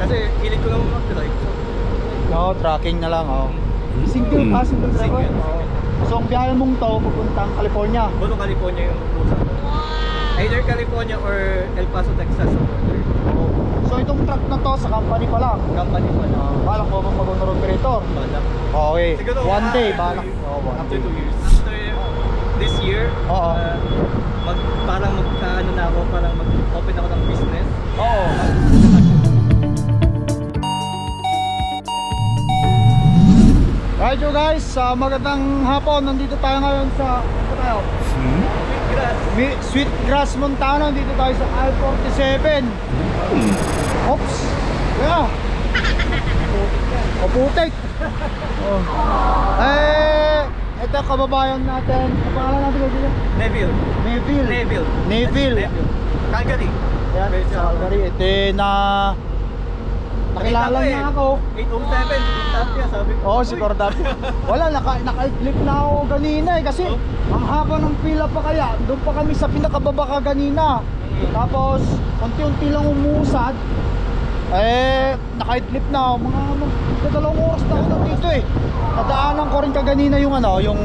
Kasi hilig ko naman mag-drive. So, No, tracking na lang, oh. Single ka, single driver? Single, Oo. So, ang biyahe mong to, pupuntang California. Bono, California yung ruta. Either California or El Paso, Texas. border. So, itong truck na to, sa company pa lang. Company pa na. Balak mo bang mag-owner operator? Balak. Okay. Siguro, One ah, day, after balak. Oh, one After day. two years. After this year, Oo. ah, mag, parang magkaano na ako, parang mag-open ako ng business. Oo. Right you guys, sa magandang hapon, nandito tayo ngayon sa, ano tayo? Grass. Mi- Sweet Grass Montana, dito tayo sa I-47 Oops Yeah O putik oh. Eh, ito kababayan natin Ang pangalan natin dito? Neville. Neville Neville. Neville Neville. Calgary. Yan, Calgary Ito na Nakilala Nakita ko niya eh. ako 807, tap niya, sabi ko. Oo, si "Uy, Cordap. Wala, naka, naka-clip na ako ganina eh. Kasi Oh. ang haba ng pila pa kaya. Doon pa kami sa pinakababa ka ganina. Mm. Tapos, unti-unti lang umusad. Eh, naka-clip na ako. Mga, mga dalawang oras na ako nandito eh. Nadaanan ko rin kaganina yung ano, yung...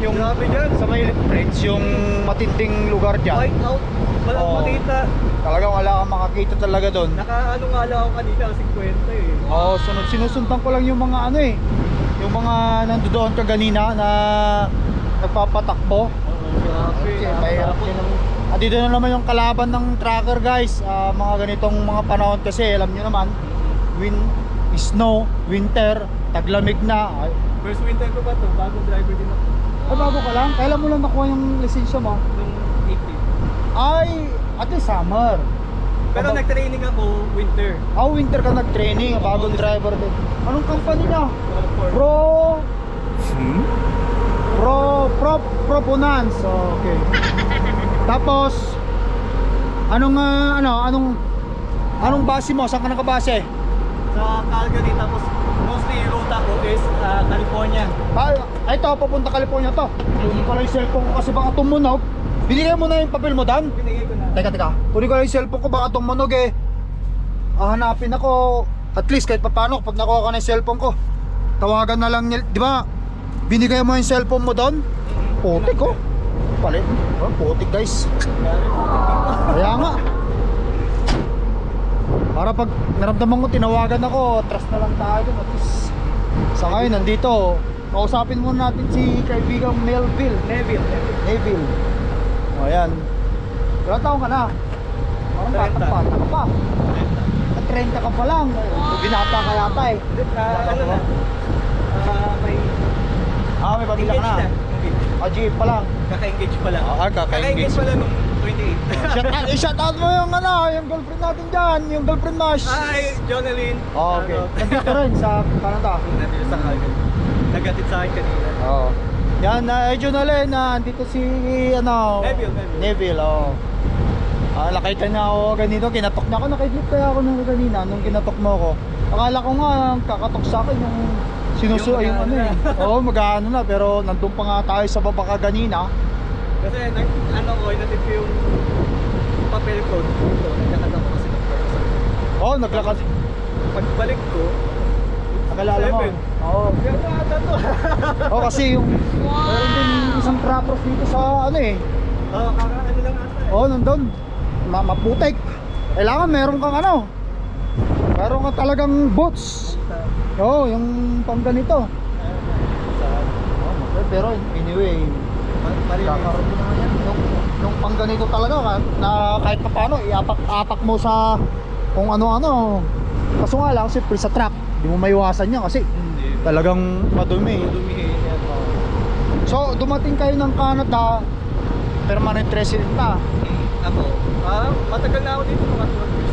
yung Grabe dyan. sa may French, yung matinding lugar dyan. White out. Walang Oo. makita. Talagang wala kang makakita talaga doon. Naka-ano nga lang ako kanina, 50 eh. Oo, sunod sinusundan ko lang yung mga ano eh. Yung mga nandoon ka ganina na nagpapatakbo. Oo, grabe. Kasi mahirap din ang Ah, dito na naman yung kalaban ng tracker guys. Ah, mga ganitong mga panahon kasi alam nyo naman, win snow, winter, taglamig na. Ay, First winter ko ba to? Bagong driver din ako. ay bago ka lang. Kailan mo lang nakuha yung lisensya mo? Nung 18. Ay, ate summer. Pero Aba- nag-training ako winter. Ah, winter ka nag-training, bagong driver din. Anong company for Pro Pro Pro Pro Bonance. Oh, okay. Tapos anong ah, ano, anong anong base mo? Saan ka nakabase? sa Calgary tapos mostly yung ruta ko is ah, California. Ay, ay ito, papunta California to. Hindi ko lang yung cellphone ko kasi baka tumunog. Binigay mo na yung papel mo, Dan? Pinigay ko na. Teka, teka. Kunin ko lang yung cellphone ko, baka tumunog eh. Ah, hanapin ako. At least kahit paano, pag nakuha ka na yung cellphone ko, tawagan na lang niya. Di ba? Binigay mo yung cellphone mo doon? Putik ko. Palit. Oh, putik guys. Kaya nga. Para pag naramdaman ko, tinawagan ako, trust na lang tayo dun. At least, sa ngayon, nandito. Kausapin muna natin si kaibigang Melville. Neville. Neville. O, ayan. Ilang taon ka na? Parang bata 30. pa. Bata ka pa. At 30 ka pa lang. Binata ka yata eh. Ah, ano na? Ah, may Ah, may pamilya ka na. Ah, jeep pa lang. Kaka-engage pa lang. Ah, kaka-engage. Kaka-engage pa lang nung 28. Shout out, eh, shout out mo yung ano, yung girlfriend natin dyan, yung girlfriend mo. Hi, Jonelyn. Oh, okay. Nandito rin sa Canada. Nandito sa Calgary. Nagatid sa akin kanina. Oo. Yan, na uh, Junalen, na andito si ano, Neville, Neville. Neville, oh. Ah, nakita niya ako ganito, kinatok niya ako, nakaidlip kaya ako nung kanina nung kinatok mo ako. Akala ko nga kakatok sa akin yung sinusu Yung yung, ano eh. Oo, mag-aano na pero nandun pa nga tayo sa baba ka ganina. Kasi nag, ano ko, inatid ko yung papel ko dito. Nagkakad ako kasi ng person. Oh, naglakad. Pagbalik ko, Nakalala mo. Oo. to. Oh, kasi yung meron din isang trappers dito sa ano eh. Oo, kaka ano lang ata eh. Oh, nandun. Ma maputik. Kailangan meron kang ano. Meron ka talagang boots. Oo, oh, yung pang ganito. Oh, pero anyway, kakaroon din naman yan. Yung, yung pang ganito talaga na kahit pa paano iapak-apak mo sa kung ano-ano. Kaso nga lang, siyempre sa truck, di mo maiwasan yan kasi Hindi. talagang madumi. Yan. So, dumating kayo ng Canada, permanent resident ka. Ako, ah, matagal na ako dito mga 12 years.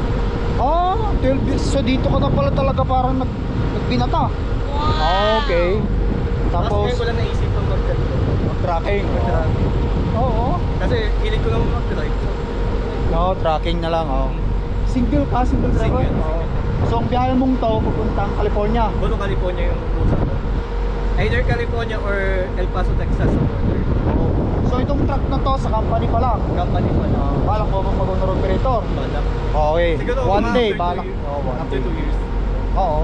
Oh, 12 years. So dito ka na pala talaga parang nag nagbinata. Ah, okay. Tapos Tapos lang naisip ang mag-ganito. tracking. Oo. Kasi hilig ko naman mag-drive. No, tracking na lang, oh. Single ka, single driver. Single, Oo. So ang biyahe mong to pupuntang California. Bono, California yung ruta ko. Either California or El Paso, Texas sa border. So itong truck na to sa company pa lang. Company pa na. Balak mo bang mag-owner operator? Balak. Okay. Siguro one day, two balak. Oh, one After day. 2 years. Oo.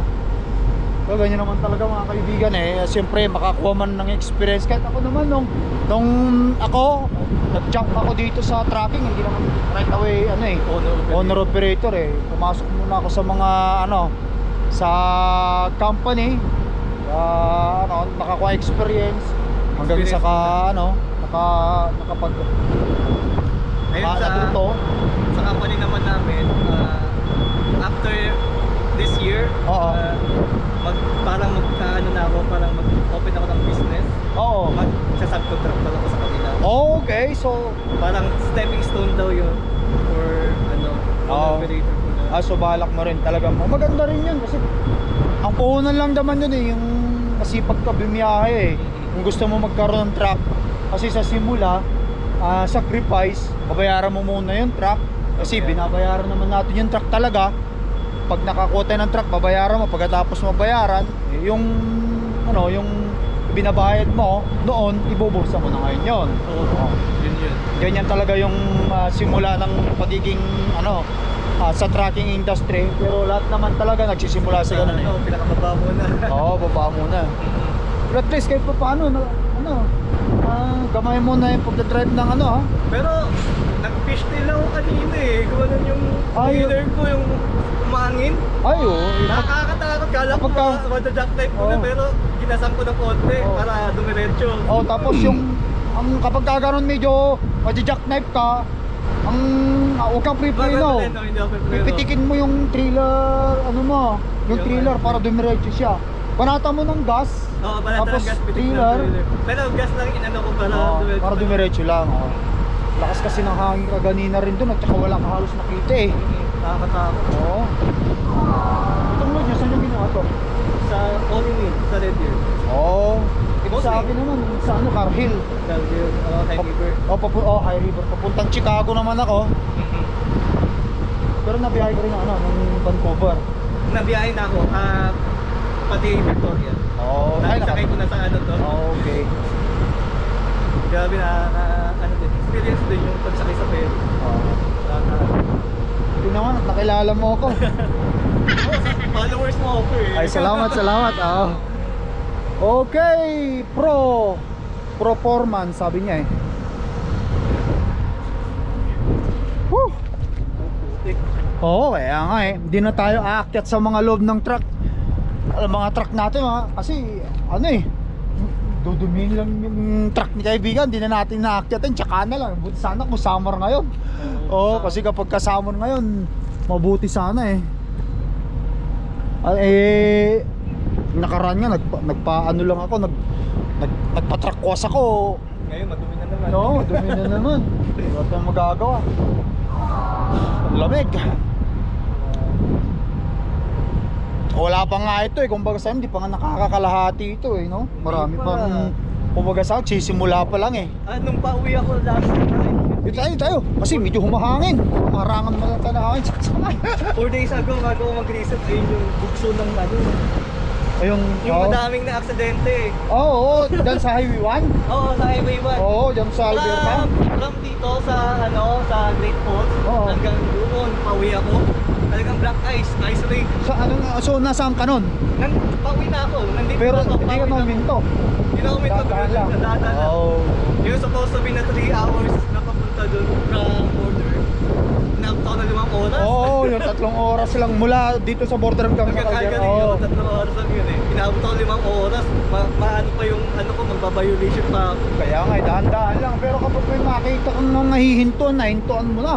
So ganyan naman talaga mga kaibigan eh. Siyempre makakuha man ng experience. Kahit ako naman nung, nung ako, nag-jump ako dito sa tracking, hindi naman right away ano eh. Owner operator. Owner operator eh. Pumasok muna ako sa mga ano, sa company. Ah, ano, nakakuha experience. Hanggang sa ka, ano, naka, nakapag, Ayun sa, natuto. sa company naman namin, ah, after this year, Oo. ah, mag, parang magkaano na ako, parang mag-open ako ng business. Oo. Mag, sa subcontractor ako sa kanila. Okay, so Parang stepping stone daw yun for ano, owner operator ko na. Ah, so balak mo rin talaga. Maganda rin yun kasi ang puhunan lang naman yun eh, yung masipag ka bumiyahe eh. Kung gusto mo magkaroon ng truck, kasi sa simula, ah, sacrifice, babayaran mo muna yung truck. Kasi Okay. binabayaran naman natin yung truck talaga. Pag nakakuha tayo ng truck, babayaran mo. Pagkatapos mabayaran, eh, yung ano, yung binabayad mo noon, ibubursa mo na ngayon yun. Oo. Yun yun. Ganyan talaga yung ah, simula ng pagiging ano ah, sa trucking industry pero lahat naman talaga nagsisimula sa ganun eh. ano, pinakamaba mo na. Oo, baba muna. Pero at least kahit pa paano na, ano, ah, gamay mo na yung pagdadrive ng ano ha. Pero nag-fish tail ako kanina eh. Kung ano yung Ay, leader ko yung umangin. Ay oh, Nakakatakot. Kala ko Kapag ka- mga madajack type ko na Oo. pero ginasang ko ng konti Oo. para dumiretso. oh, tapos yung ang kapag ka ganun medyo madi-jackknife ka, ang uh, huwag kang pero. Pipitikin mo yung trailer, ano mo, yung trailer ano, para dumiretso siya. Panata mo ng gas, Oo, Tapos tapos gas pitik trailer. na trailer. Pero gas lang inano ko para Oo, dumiretso. para dumiretso lang. Oh. Lakas kasi ng hangin kaganina rin doon at saka wala ka halos nakita eh. Nakakatakot. Oo. Itong load nyo, saan yung ginawa to? Sa all in sa Red Deer. Oo. Ito sa Mostly. akin naman, sa ano, Car Hill. Uh, High River. Oh, papu oh, High River. Papuntang Chicago naman ako. Pero nabiyahe ko rin ng ano, ng Vancouver. Nabiyahe na ako, ah, pati Victoria. Oo. Naka- Nakasakay ko na sa ano to. Okay. Grabe na, experience din yung pagsakay sa ferry. Oo. Ito naman, nakilala mo ako. Oh, followers mo ako eh. Ay, salamat, salamat. Oo. Okay, pro. Performance, sabi niya eh. Woo! Oo, kaya nga eh. Hindi na tayo aakyat sa mga loob ng truck. Alam, mga truck natin ha. Kasi ano eh. Dudumihin lang yung truck ni kaibigan. Hindi na natin naakyatin. Tsaka na lang. Buti sana kung summer ngayon. Oo, kasi kapag ka summer ngayon, mabuti sana eh. Ah, eh, nakaraan nga, nagpa, nagpaano lang ako, nag, nag, nagpa-truck wash ako. Ngayon, madumi na naman. No, dumi na naman. Wala tayong magagawa. Lamig. Wala pa nga ito eh. Kumbaga sa hindi pa nga nakakakalahati ito eh, no? Marami pa. pang kumbaga sa akin, sisimula pa lang eh. Ah, nung pauwi ako last time, Dito tayo, tayo. Kasi medyo humahangin. Marangan mo na hangin. Saksakan. 4 days ago, bago ako mag-reset, ayun yung bugso ng ano. Ayun. Yung oo. madaming na aksidente. Oo, oo. Dyan sa Highway 1. Oo, sa Highway 1. Oo, dyan sa Alberta. From, from dito sa ano, sa Great Falls, Oo. hanggang doon, pauwi ako. Talagang black ice, lake. Sa ano nga, so nasaan ka nun? Nan, pauwi na ako. Nandito Pero na ako. hindi ka naminto. Hindi na ako minto. Dadaan lang. Dadaan lang. Oo. Yung supposed to be na 3 hours na papunta doon from border. Inabot ako na limang oras. Oo, yung tatlong oras lang mula dito sa border hanggang Magkakagal Oo. yun, tatlong oras lang yun eh. Inabot ako limang oras. Ma maano pa yung ano ko, magbabiolation pa ako. Kaya nga, eh, dahan-dahan lang. Pero kapag may makita kang nahihintuan, nahintuan mo na.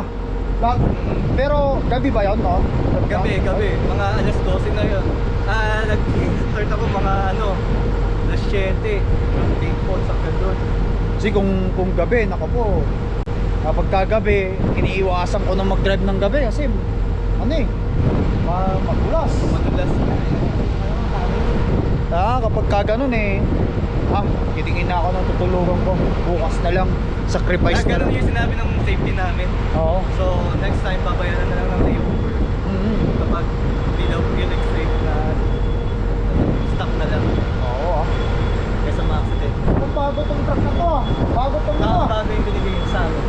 Lahat. Pero gabi ba yun, no? Gabi, gabi. Mga alas 12 na yun. Ah, nag-start ako mga ano, alas 7. From Big Falls hanggang doon. Kasi kung, kung gabi, nako po. Kapag kagabi, iniiwasan ko na mag-drive ng gabi kasi ano eh, ma magulas. Madulas. Ah, kapag ka ganun eh, ha, titingin na ako ng tutulugan ko. Bukas na lang, sacrifice ah, na, na lang. yung sinabi ng safety namin. Oo. so next time babayaran na lang ng layover mm -hmm. kapag bilaw yung extreme na stop na lang. Oo ah. Kaysa ma-accident ang bago tong truck na to ah. bago tong ito bago yung binigay sa akin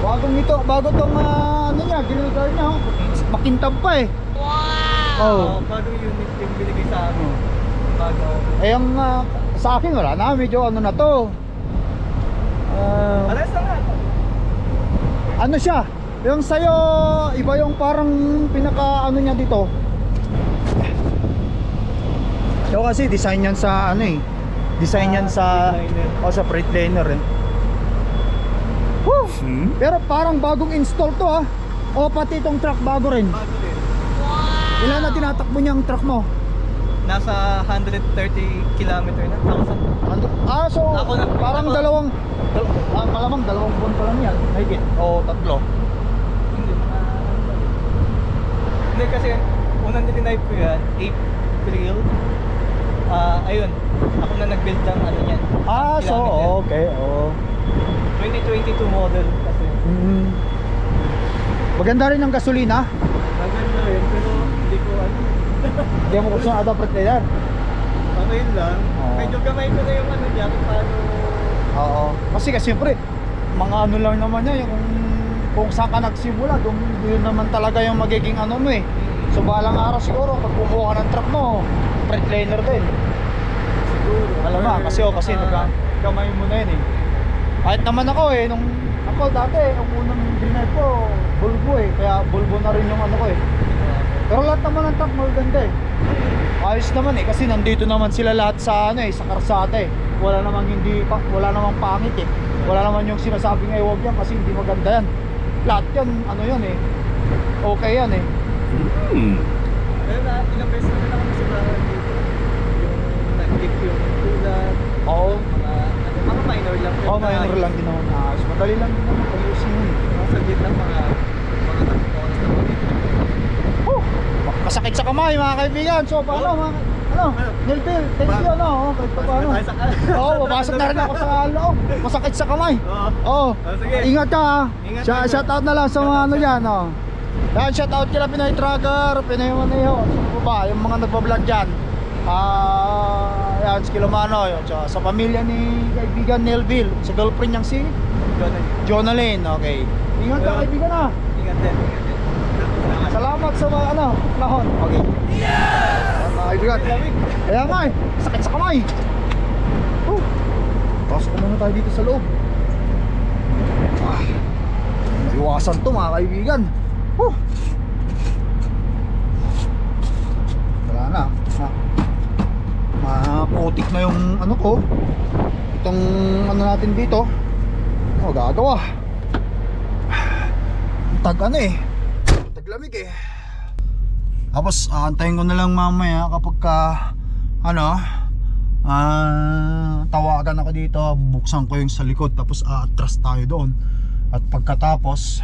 bagong ito, bago tong uh, ano niya, ginagar niya oh. makintab pa eh. Wow! Oh. oh bagong unit yung binigay sa amin. Mm. Bago. Eh ang uh, sa akin wala na, medyo ano na to. Ah, Alas na ano siya? Yung sa'yo, iba yung parang pinaka ano niya dito. Ito kasi design yan sa ano eh. Design yan Ah, sa Freightliner. o sa Freightliner eh. Woo! Pero parang bagong install to ah. O pati itong truck bago rin. Bago din. Ilan na tinatakbo niya ang truck mo? Nasa 130 kilometer na. Thousand. Ando, ah, so Ako na- parang ako- dalawang dal, ah, malamang dalawang buwan pa lang yan. Higit. O tatlo. Hindi. ah, Hindi kasi unang nitinipe ko yan, April. Ah, ayun. Ako na nag-build ng ano yan. Ah, so kilometer. okay. Oh. 2022 model kasi. Mm. Maganda rin ang gasolina. Maganda rin pero hindi ko ano. Hindi mo gusto ng Freightliner. player. Ano yun lang. Oo. Medyo gamay ko na yung ano niya kung paano. Oo. Kasi kasi siyempre, mga ano lang naman niya, yung kung saan ka nagsimula, doon, naman talaga yung magiging ano mo eh. So balang araw siguro, pag kumuha ka ng truck mo, Freightliner din. Siguro. Alam mo, kasi oh, kasi Ah, nagkamay mo na yun eh. Kahit naman ako eh, nung ako dati, ang unang drive ko, Volvo eh. Kaya Volvo na rin yung ano ko eh. Pero lahat naman ng truck maganda eh. Ayos naman eh, kasi nandito naman sila lahat sa ano eh, sa karsada eh. Wala namang hindi, pa, wala namang pangit eh. Wala naman yung sinasabing ay huwag yan kasi hindi maganda yan. Lahat yan, ano yan eh. Okay yan eh. Pero na, ilang beses na lang sa bahay dito. Yung nag-tip yung tulad, Oo. mga, ano, mga minor lang. Oh, minor lang din naman. Ayos. Madali lang din naman. Ayusin yun eh. Mga saglit lang, mga tatlong oras na po dito. Oh, masakit sa kamay mga kaibigan. So paano mga ano? Nilpil, thank you ano, oh, kahit pa paano. Sa Oo, papasok na rin ako sa loob. Masakit sa kamay. Oo. Oh, sige. Ingat ka ha. Ingat Shout, out na lang sa mga ano diyan, oh. Yan, shout out kila Pinoy Tracker, Pinoy Maneho, sino ba, yung mga nagbablog diyan. Ah, yan, si Kilomano, yun, tsaka sa pamilya ni kaibigan Nelville, sa girlfriend niyang si Jonah. Jonalyn, okay. Ingat ka kaibigan ha. Ingat din, ingat din. Salamat. Sa mga ano, lahon. Okay. Yeah! Mga. Lamig. Kaya nga sakit sa kamay. Oh. Pasok muna tayo dito sa loob. Ah. Iwasan to mga kaibigan. Oh. Wala na. Ma Maputik na yung ano ko. Itong ano natin dito. Ano gagawa? Tag ano eh. Taglamig eh. Tapos aantayin ko na lang mamaya kapag ka ano ah tawagan ako dito, buksan ko yung sa likod tapos aatras tayo doon. At pagkatapos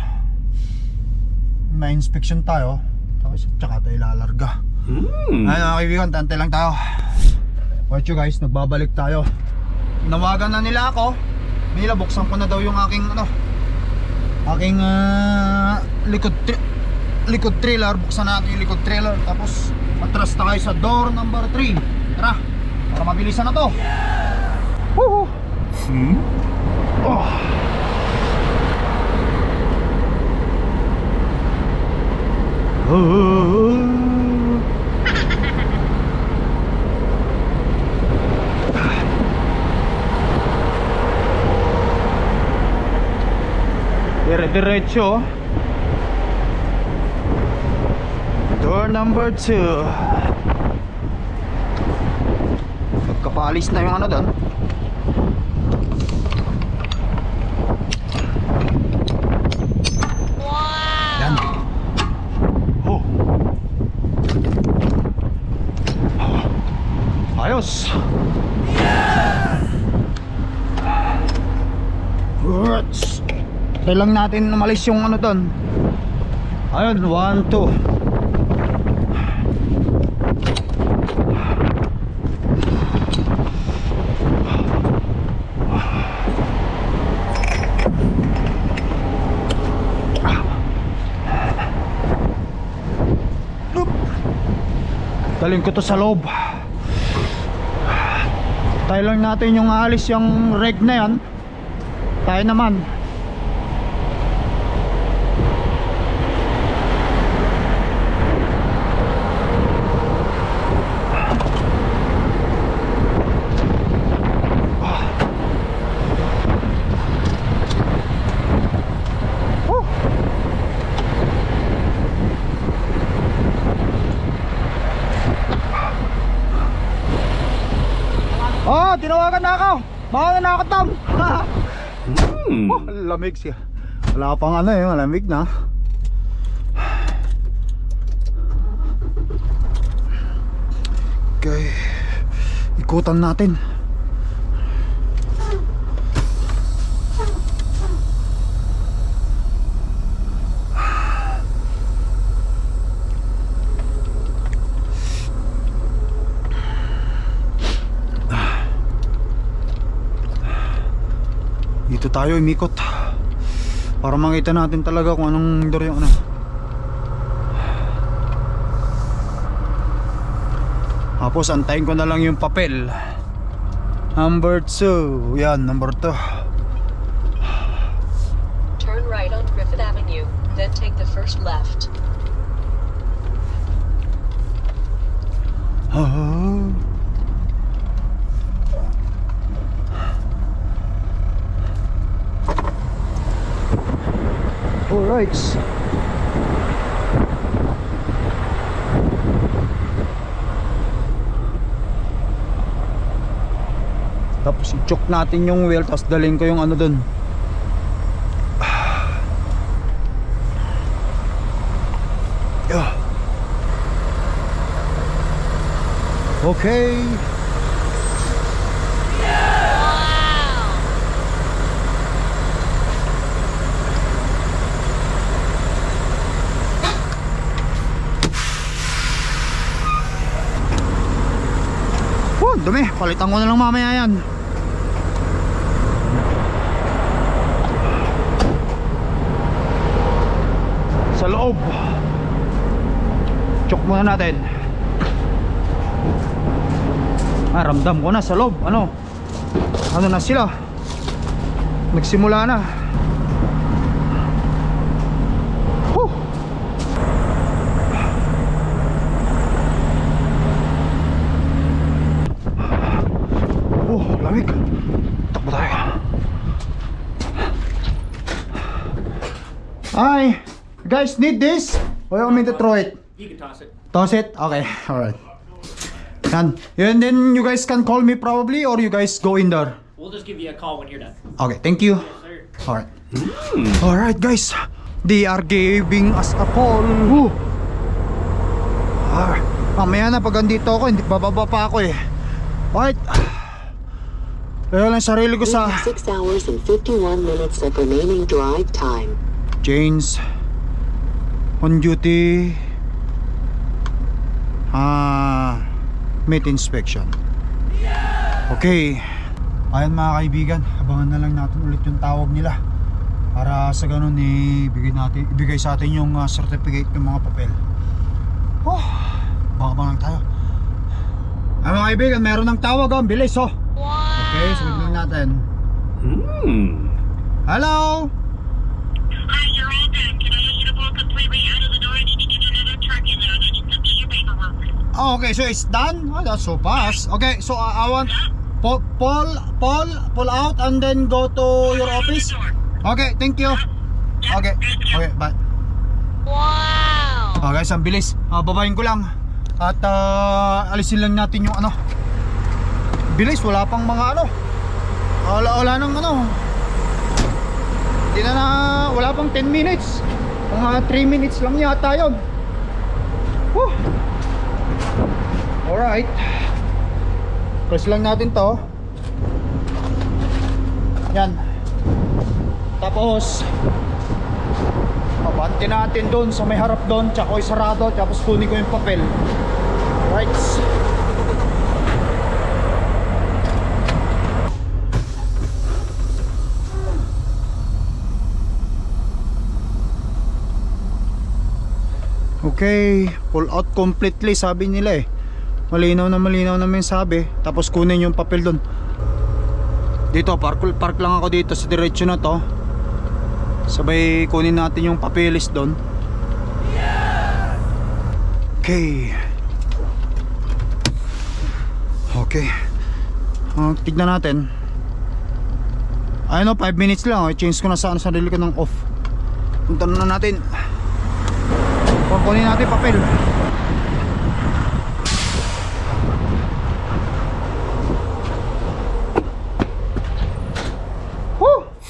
may inspection tayo tapos tsaka tayo lalarga. Hmm. Ayun mga kaibigan, tantay lang tayo. Watch you guys, nagbabalik tayo. Nawagan na nila ako. Nila buksan ko na daw yung aking ano aking ah, likod likod trailer. Buksan natin yung likod trailer tapos atras tayo sa door number 3. Tara, para mabilisan na to. Woohoo! Hmm? Oh. Oh. Dire Door number 2. Pagkapalis na yung ano doon. Yan. Oh. Ayos. Words. Try lang natin umalis yung ano doon. Ayun, 1, 2. Daling ko to sa loob. Tayo lang natin yung alis yung reg na yan. Tayo naman. Tinawagan na ako. Baka na nakatam. oh, lamig siya. Wala pang ano eh, malamig na. Okay. Ikutan natin. Dito tayo imikot Para makita natin talaga kung anong door yung ano. Tapos antayin ko na lang yung papel. Number 2 Yan, number 2 Turn right on Griffith Avenue, then take the first left. Ah. Alright. Tapos i-choke natin yung wheel tapos dalhin ko yung ano dun. Okay. Dumi. Palitan ko na lang mamaya yan. Sa loob. Chok muna natin. Ah, ramdam ko na sa loob. Ano? Ano na sila? Nagsimula na. Lamig. Takbo tayo. Hi. Guys, need this? Or you want me to throw it? You can toss it. Toss it? Okay, alright. Yan. And then you guys can call me probably or you guys go in there. We'll just give you a call when you're done. Okay, thank you. Sir. Alright. Alright guys. They are giving us a call. Woo. Ah, mamaya na pag andito ako, hindi bababa pa ako eh. Alright. Kaya lang sarili ko sa have 6 hours and 51 minutes of remaining drive time. James on duty ah meat inspection. Okay ayan mga kaibigan abangan na lang natin ulit yung tawag nila para sa ganun eh, ibigay, natin, ibigay sa atin yung ah, certificate ng mga papel. Oh baka ba lang tayo? Ay mga kaibigan meron ng tawag oh, ang bilis oh okay lang natin hello Hi, you're all done. Can I get you to pull completely out of the door? I need to get another truck in there. and I need to do your paperwork. Oh, okay, so it's done? Oh, that's so fast. Okay, so uh, I want pull, pull, pull, pull out and then go to your office. Okay, thank you. Okay, okay, bye. Wow! Oh, guys, ang bilis. Ah, babayin ko lang. At ah, alisin lang natin yung ano. Bilis, wala pang mga ano. Wala, wala nang ano. Hindi na na, wala pang 10 minutes. Mga 3 minutes lang yata yun. Whew. Alright. Press lang natin to. Yan. Tapos, Abante natin doon sa may harap doon, tsaka ko isarado, tapos kunin ko yung papel. Right. Okay, pull out completely sabi nila eh. Malinaw na malinaw naman yung sabi. Tapos kunin yung papel doon. Dito, park, park lang ako dito sa diretsyo na to. Sabay kunin natin yung papeles doon. Okay. Okay. Uh, tignan natin. Ayun o, 5 minutes lang. Oh. I-change ko na sa ano, sarili ko ng off. Punta na natin kunin natin papel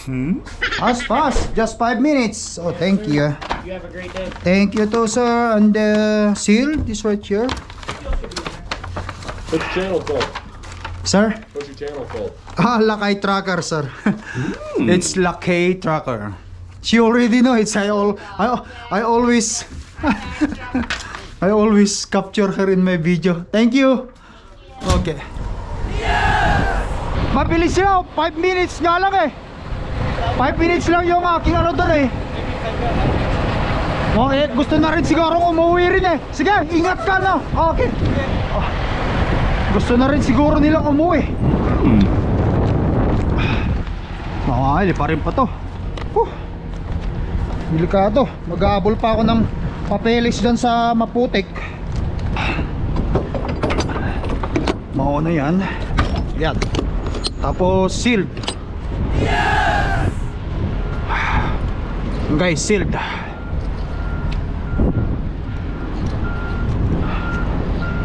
Hmm? As fast, just 5 minutes. Oh, thank yes, you. You have a great day. Thank you too, sir. And the uh, seal, this right here. What's channel called? Sir? What's your channel called? Ah, Lakay Tracker, sir. Mm. It's Lakay Tracker. She already know it's I all I, I always I always capture her in my video. Thank you. Okay. Mabilis yun. 5 minutes nga lang eh. 5 minutes lang yung aking ano doon eh. Oh, eh, gusto na rin siguro umuwi rin eh. Sige, ingat ka na. Okay. Ah, gusto na rin siguro nilang umuwi. Makakali pa rin pa to. Huh. Delikado. Mag-aabol pa ako ng papeles dyan sa maputik. Mauna yan. Yan. Tapos sealed. Guys, sealed.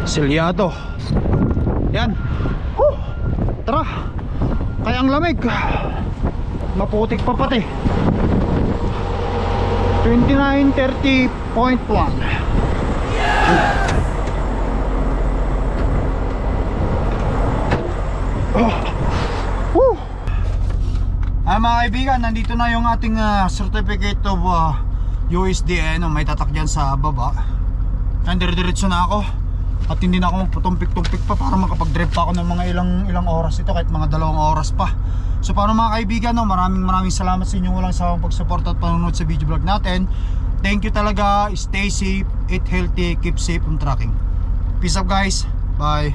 Selyado. Yan. Huh. Tara. Kaya ang lamig. Maputik pa pati. 2930.1 Oh. Woo. Ah mga kaibigan, nandito na yung ating ah, certificate of ah, USDN no, may tatak dyan sa baba. Kaya dire-diretso na ako. At hindi na ako magpatumpik-tumpik pa para makapag-drive pa ako ng mga ilang ilang oras ito kahit mga dalawang oras pa. So paano mga kaibigan, no, maraming maraming salamat sa inyong walang sawang pag-support at panonood sa video vlog natin. Thank you talaga. Stay safe, eat healthy, keep safe on tracking. Peace up guys. Bye.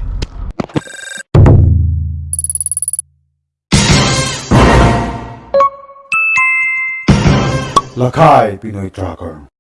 Lakay Pinoy Tracker.